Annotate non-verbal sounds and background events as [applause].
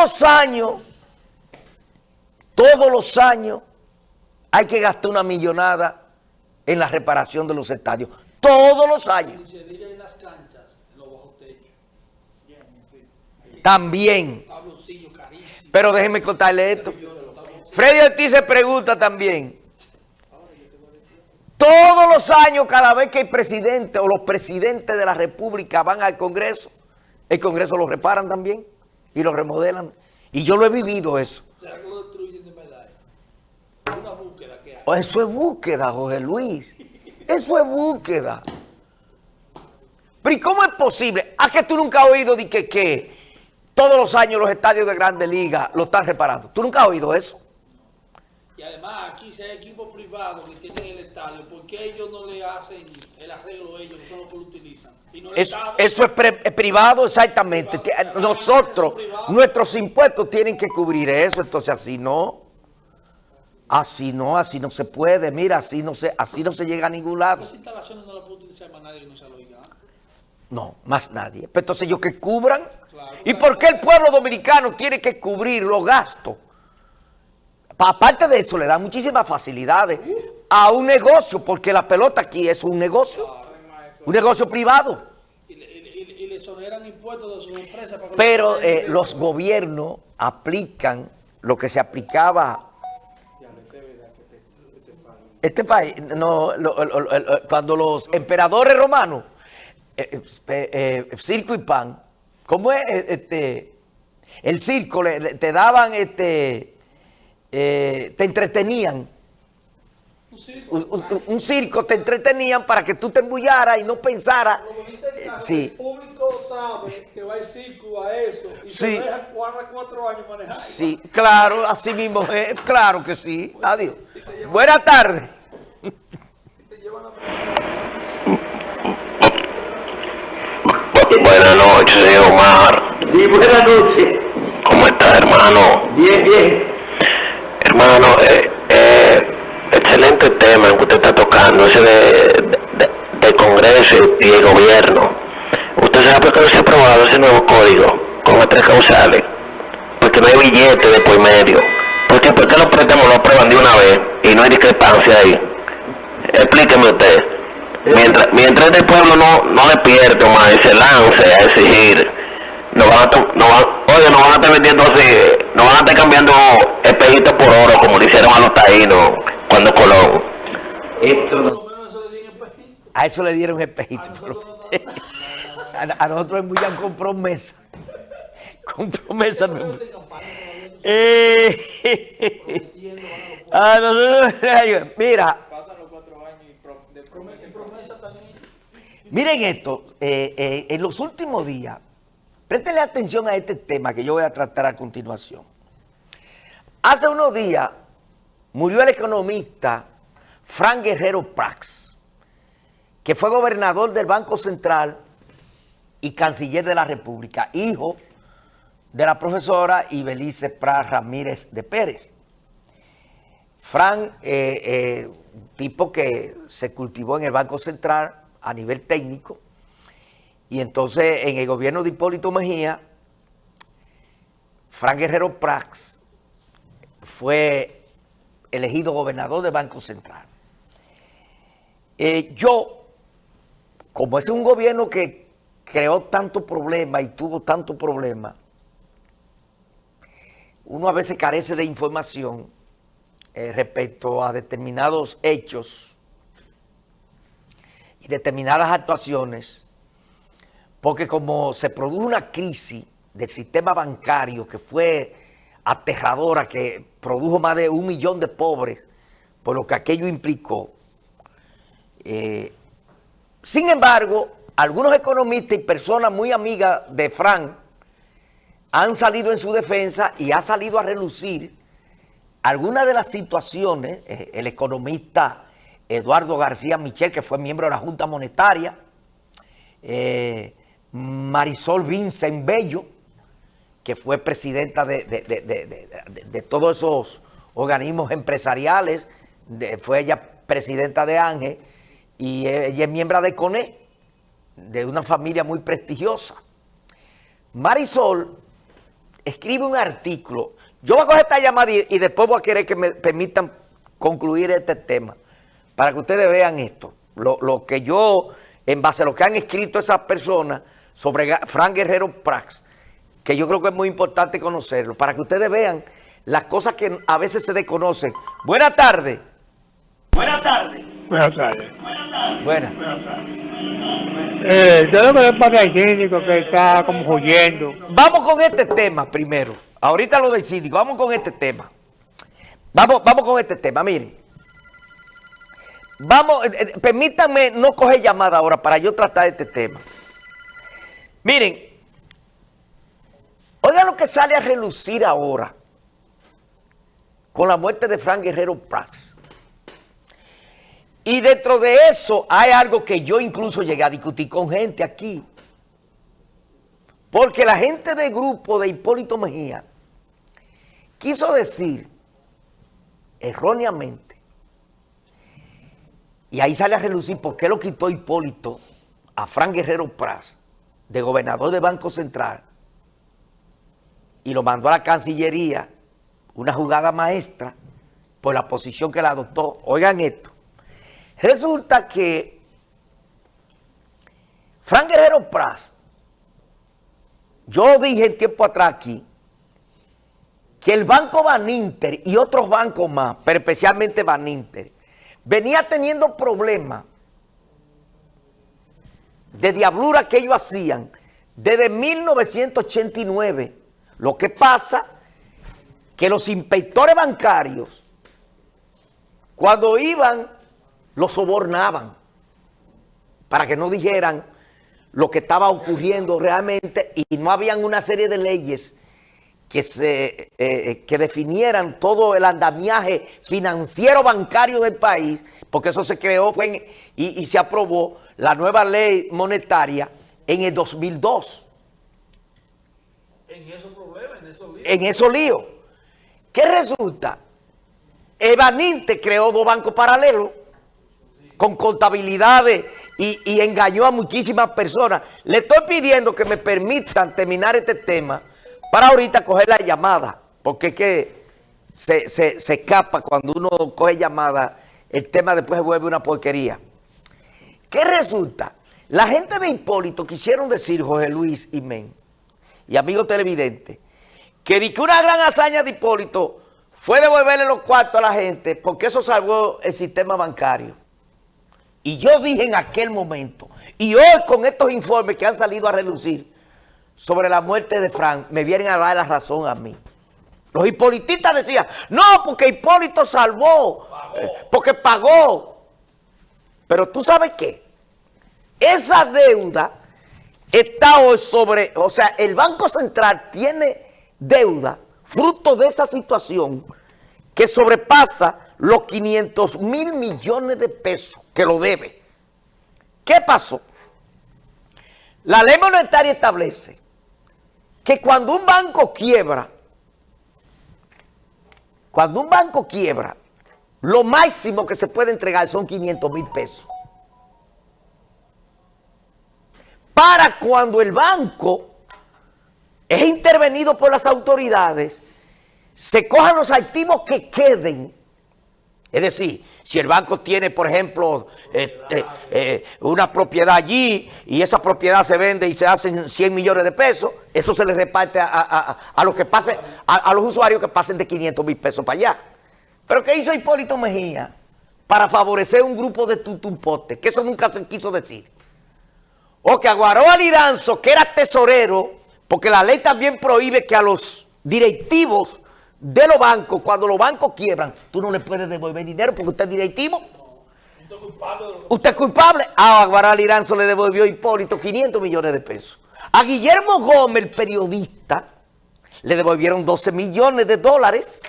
los años, todos los años, hay que gastar una millonada en la reparación de los estadios. Todos los años. También. Pero déjenme contarle esto. Freddy Ortiz se pregunta también. Todos los años, cada vez que el presidente o los presidentes de la República van al Congreso, el Congreso lo reparan también y lo remodelan. Y yo lo he vivido eso. ¿Será que lo destruyen de verdad? Es una búsqueda que hay. Oh, Eso es búsqueda, Jorge Luis. Eso es búsqueda. Pero ¿y cómo es posible? ¿A que tú nunca has oído de que, que todos los años los estadios de Grandes Ligas lo están reparando? ¿Tú nunca has oído eso? Y además aquí si hay equipos privados que tienen el estadio, ¿por qué ellos no le hacen el arreglo a ellos, que son los que lo utilizan? Y no Eso, Estado. eso es, es privado, exactamente. Privado. Ti- Nosotros, Privado. nuestros impuestos tienen que cubrir eso. Entonces así no. Así no, así no se puede. Mira, así no se, así no se llega a ningún lado. Esas instalaciones no las puede utilizar más nadie que no sea lo oiga. No, más nadie. Pero entonces ellos que cubran. Claro. ¿Y por qué el pueblo dominicano tiene que cubrir los gastos? Pa- Aparte de eso, le da muchísimas facilidades a un negocio, porque la pelota aquí es un negocio, un negocio privado. Y le, y le- y le- y le exoneran impuestos de sus empresas. Para que Pero los- eh, los gobiernos aplican lo que se aplicaba. Este país, no, lo- lo- lo- cuando los emperadores romanos, eh, eh, eh, circo y pan, ¿cómo es? Este, el circo, le- te daban, este, eh, te entretenían. Un circo. Un, un- un circo te entretenían para que tú te embullaras y no pensaras. Que eh, sí. El público sabe que va el circo a eso y Sí. se deja cuatro, cuatro años manejar. Sí, claro, así mismo es, claro que sí. Adiós. Buenas tardes. Buenas noches, Omar. Sí, buenas noches. ¿Cómo está, hermano? Bien, bien. Hermano, eh, eh, excelente tema que usted está tocando, ese de, de- del Congreso y el gobierno. ¿Usted sabe por qué no se ha aprobado ese nuevo código con las tres causales? Porque no hay billete de por medio. ¿Por qué, por qué los préstamos lo aprueban de una vez y no hay discrepancia ahí? Explíqueme usted. Mientras, mientras el pueblo no, no despierte más y se lance a exigir, no van a, to- no van, oye, no van a estar vendiendo así, no van a estar cambiando espejitos por oro como le hicieron a los taínos cuando Colón. Esto no- menos eso le di en espejito. a eso le dieron espejito. nosotros [laughs] a, a nosotros en Muyán compró mesa. Compró mesa. no- Eh, [laughs] a nosotros- [laughs] mira, Pasan los cuatro años y pro- de promesa, y promesa también. Miren esto, eh, eh, en los últimos días, préstenle atención a este tema que yo voy a tratar a continuación. Hace unos días murió el economista Frank Guerrero Prax, que fue gobernador del Banco Central y canciller de la República, hijo de la profesora Ibelice Pras Ramírez de Pérez. Fran, eh, eh, tipo que se cultivó en el Banco Central a nivel técnico, y entonces en el gobierno de Hipólito Mejía, Fran Guerrero Prax fue elegido gobernador del Banco Central. Eh, yo, como es un gobierno que creó tanto problema y tuvo tanto problema, uno a veces carece de información eh, respecto a determinados hechos y determinadas actuaciones, porque como se produjo una crisis del sistema bancario que fue aterradora, que produjo más de un millón de pobres, por lo que aquello implicó, eh, sin embargo, algunos economistas y personas muy amigas de Frank han salido en su defensa y ha salido a relucir algunas de las situaciones, eh, el economista Eduardo García Michel, que fue miembro de la Junta Monetaria, eh, Marisol Vincent Bello, que fue presidenta de, de- de- de- todos esos organismos empresariales, fue ella presidenta de Ángel, y ella es miembro de CONE, de una familia muy prestigiosa. Marisol escribe un artículo. Yo voy a coger esta llamada y, y después voy a querer que me permitan concluir este tema para que ustedes vean esto. Lo, lo que yo, en base a lo que han escrito esas personas sobre Frank Guerrero Prax, que yo creo que es muy importante conocerlo, para que ustedes vean las cosas que a veces se desconocen. Buenas tardes. Buenas tardes. Buenas. Eh, yo lo pasa al síndico que está como huyendo. Vamos con este tema primero. Ahorita lo del síndico, vamos con este tema. Vamos, vamos con este tema, miren. Vamos, eh, eh, permítanme no coger llamada ahora para yo tratar este tema. Miren, oigan lo que sale a relucir ahora con la muerte de Frank Guerrero Prax. Y dentro de eso hay algo que yo incluso llegué a discutir con gente aquí. Porque la gente del grupo de Hipólito Mejía quiso decir erróneamente, y ahí sale a relucir por qué lo quitó Hipólito a Fran Guerrero Pras, de gobernador de Banco Central, y lo mandó a la Cancillería, una jugada maestra, por la posición que la adoptó. Oigan esto. Resulta que Fran Guerrero Pras yo dije en tiempo atrás aquí que el Banco Baninter y otros bancos más, pero especialmente Baninter, venía teniendo problemas de diablura que ellos hacían desde 1989. Lo que pasa que los inspectores bancarios, cuando iban, los sobornaban para que no dijeran lo que estaba ocurriendo realmente y no habían una serie de leyes que, se, eh, que definieran todo el andamiaje financiero bancario del país, porque eso se creó fue en- y, y se aprobó la nueva ley monetaria en el 2002, En esos problemas, en esos líos. en esos líos. ¿Qué resulta? Evaninte creó dos bancos paralelos con contabilidades y, y engañó a muchísimas personas. Le estoy pidiendo que me permitan terminar este tema para ahorita coger la llamada, porque es que se, se- se escapa cuando uno coge llamada, el tema después se vuelve una porquería. ¿Qué resulta? La gente de Hipólito quisieron decir, Jorge Luis y Men, y amigos televidentes, que una gran hazaña de Hipólito fue devolverle los cuartos a la gente porque eso salvó el sistema bancario. Y yo dije en aquel momento, y hoy con estos informes que han salido a relucir sobre la muerte de Frank, me vienen a dar la razón a mí. Los hipolitistas decían, no, porque Hipólito salvó, eh, porque pagó. Pero tú sabes qué, esa deuda está hoy sobre, o sea, el Banco Central tiene deuda fruto de esa situación que sobrepasa los 500 mil millones de pesos que lo debe. ¿Qué pasó? La ley monetaria establece que cuando un banco quiebra, cuando un banco quiebra, lo máximo que se puede entregar son 500 mil pesos. Para cuando el banco es intervenido por las autoridades, se cojan los activos que queden. Es decir, si el banco tiene, por ejemplo, este, eh, una propiedad allí y esa propiedad se vende y se hacen 100 millones de pesos, eso se le reparte a, a- a- los que pasen, a, a los usuarios que pasen de 500 mil pesos para allá. Pero ¿qué hizo Hipólito Mejía para favorecer un grupo de tutumpotes? Que eso nunca se quiso decir. O que aguaró al Iranzo, que era tesorero, porque la ley también prohíbe que a los directivos de los bancos, cuando los bancos quiebran, tú no le puedes devolver dinero porque usted es directivo. Usted es culpable Usted es culpable. A Aguaral Iranzo le devolvió Hipólito 500 millones de pesos. A Guillermo Gómez, el periodista, le devolvieron 12 millones de dólares.